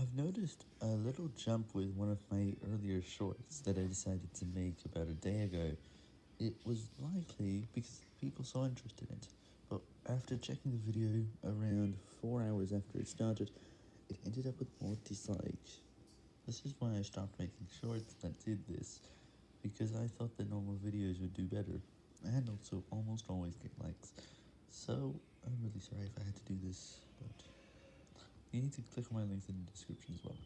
I've noticed a little jump with one of my earlier shorts that I decided to make about a day ago. It was likely because people saw interest in it, but after checking the video around 4 hours after it started, it ended up with more dislikes. This is why I stopped making shorts that did this, because I thought that normal videos would do better, and also almost always get likes. So, I'm really sorry if I had to do this, you need to click on my links in the description as well.